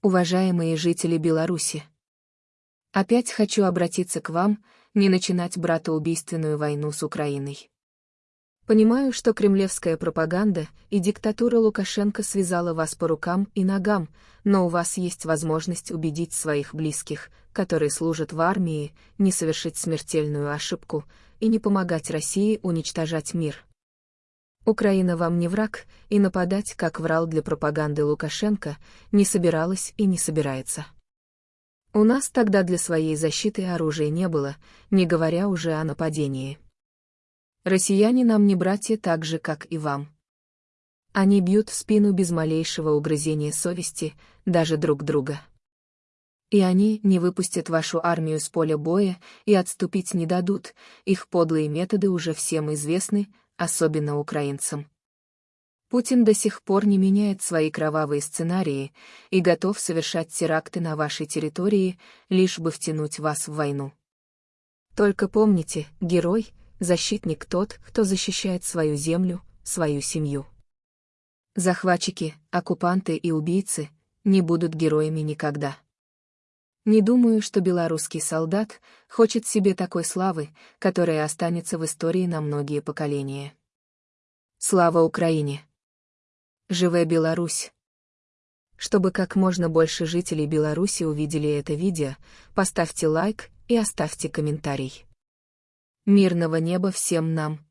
Уважаемые жители Беларуси, опять хочу обратиться к вам, не начинать братоубийственную войну с Украиной. Понимаю, что кремлевская пропаганда и диктатура Лукашенко связала вас по рукам и ногам, но у вас есть возможность убедить своих близких, которые служат в армии, не совершить смертельную ошибку и не помогать России уничтожать мир. Украина вам не враг, и нападать, как врал для пропаганды Лукашенко, не собиралась и не собирается. У нас тогда для своей защиты оружия не было, не говоря уже о нападении. Россияне нам не братья так же, как и вам. Они бьют в спину без малейшего угрызения совести, даже друг друга. И они не выпустят вашу армию с поля боя и отступить не дадут, их подлые методы уже всем известны, особенно украинцам. Путин до сих пор не меняет свои кровавые сценарии и готов совершать теракты на вашей территории, лишь бы втянуть вас в войну. Только помните, герой — защитник тот, кто защищает свою землю, свою семью. Захватчики, оккупанты и убийцы не будут героями никогда. Не думаю, что белорусский солдат хочет себе такой славы, которая останется в истории на многие поколения. Слава Украине! Живая Беларусь! Чтобы как можно больше жителей Беларуси увидели это видео, поставьте лайк и оставьте комментарий. Мирного неба всем нам!